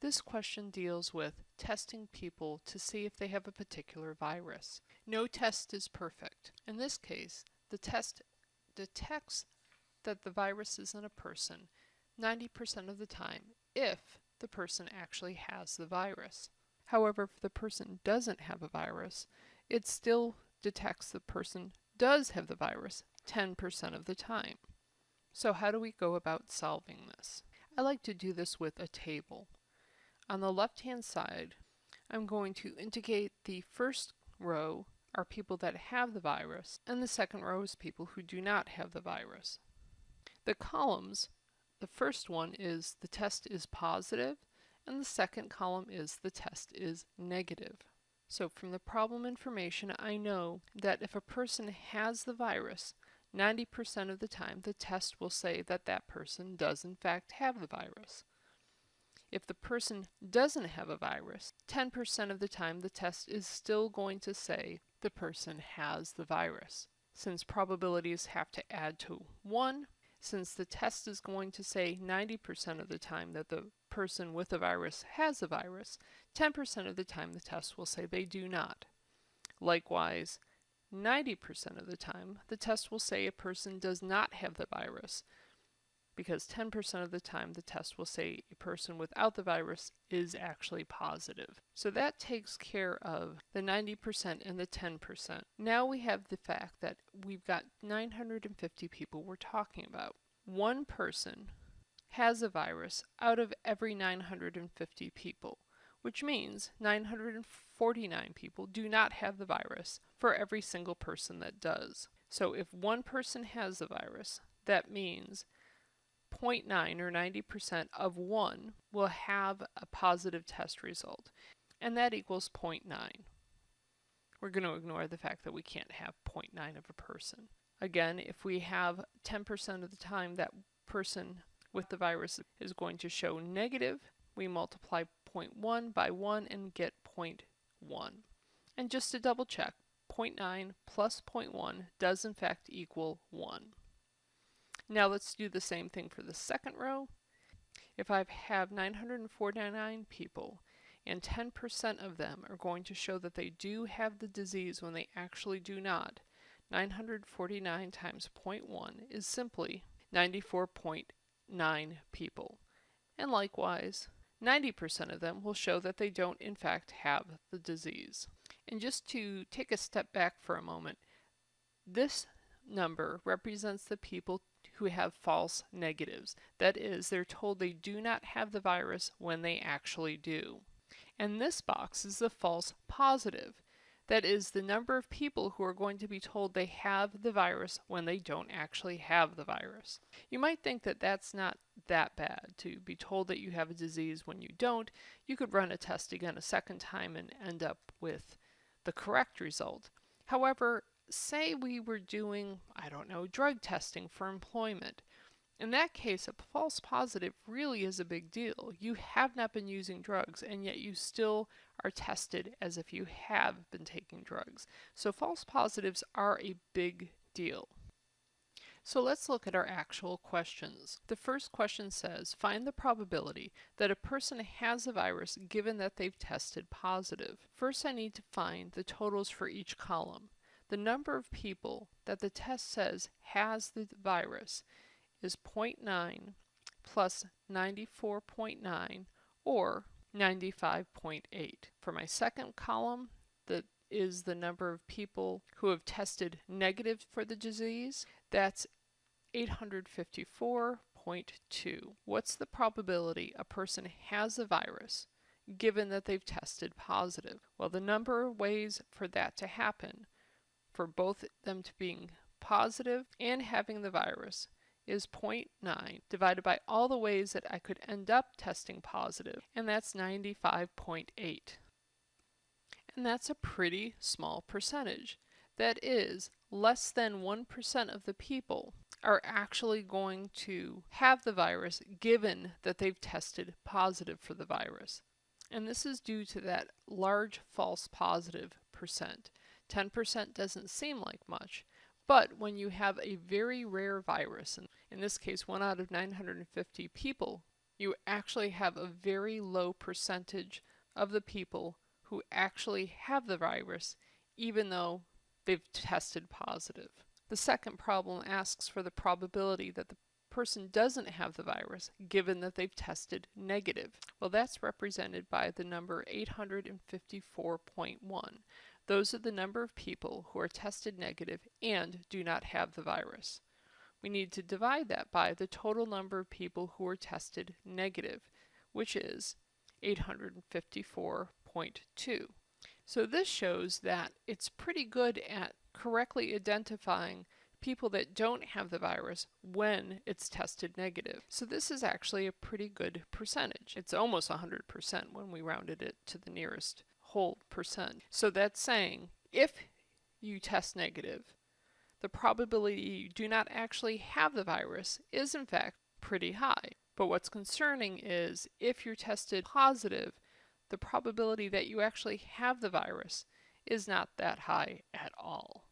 This question deals with testing people to see if they have a particular virus. No test is perfect. In this case, the test detects that the virus is in a person 90% of the time if the person actually has the virus. However, if the person doesn't have a virus, it still detects the person does have the virus 10% of the time. So how do we go about solving this? I like to do this with a table. On the left hand side, I'm going to indicate the first row are people that have the virus, and the second row is people who do not have the virus. The columns, the first one is the test is positive, and the second column is the test is negative. So from the problem information, I know that if a person has the virus, 90% of the time the test will say that that person does in fact have the virus. If the person doesn't have a virus, 10% of the time the test is still going to say the person has the virus. Since probabilities have to add to 1, since the test is going to say 90% of the time that the person with the virus has the virus, 10% of the time the test will say they do not. Likewise, 90% of the time, the test will say a person does not have the virus, because 10% of the time the test will say a person without the virus is actually positive. So that takes care of the 90% and the 10%. Now we have the fact that we've got 950 people we're talking about. One person has a virus out of every 950 people, which means 949 people do not have the virus for every single person that does. So if one person has the virus, that means 0.9 or 90% of 1 will have a positive test result, and that equals 0.9. We're going to ignore the fact that we can't have 0.9 of a person. Again, if we have 10% of the time that person with the virus is going to show negative, we multiply 0.1 by 1 and get 0.1. And just to double check, 0.9 plus 0.1 does in fact equal 1. Now let's do the same thing for the second row. If I have 949 people and 10% of them are going to show that they do have the disease when they actually do not, 949 times 0.1 is simply 94.9 people. And likewise, 90% of them will show that they don't in fact have the disease. And just to take a step back for a moment, this number represents the people who have false negatives. That is, they're told they do not have the virus when they actually do. And this box is the false positive. That is the number of people who are going to be told they have the virus when they don't actually have the virus. You might think that that's not that bad to be told that you have a disease when you don't. You could run a test again a second time and end up with the correct result. However, say we were doing, I don't know, drug testing for employment. In that case, a false positive really is a big deal. You have not been using drugs, and yet you still are tested as if you have been taking drugs. So false positives are a big deal. So let's look at our actual questions. The first question says, find the probability that a person has the virus given that they've tested positive. First I need to find the totals for each column. The number of people that the test says has the virus is 0.9 plus 94.9 or 95.8. For my second column, that is the number of people who have tested negative for the disease. That's 854.2. What's the probability a person has the virus given that they've tested positive? Well, the number of ways for that to happen for both them to being positive and having the virus is 0.9 divided by all the ways that I could end up testing positive, and that's 95.8. And that's a pretty small percentage. That is, less than 1% of the people are actually going to have the virus given that they've tested positive for the virus. And this is due to that large false positive percent. 10% doesn't seem like much, but when you have a very rare virus, and in this case one out of 950 people you actually have a very low percentage of the people who actually have the virus, even though they've tested positive. The second problem asks for the probability that the person doesn't have the virus given that they've tested negative. Well, that's represented by the number 854.1. Those are the number of people who are tested negative and do not have the virus. We need to divide that by the total number of people who are tested negative, which is 854.2. So this shows that it's pretty good at correctly identifying people that don't have the virus when it's tested negative. So this is actually a pretty good percentage. It's almost 100% when we rounded it to the nearest whole percent. So that's saying if you test negative, the probability you do not actually have the virus is in fact pretty high. But what's concerning is if you're tested positive, the probability that you actually have the virus is not that high at all.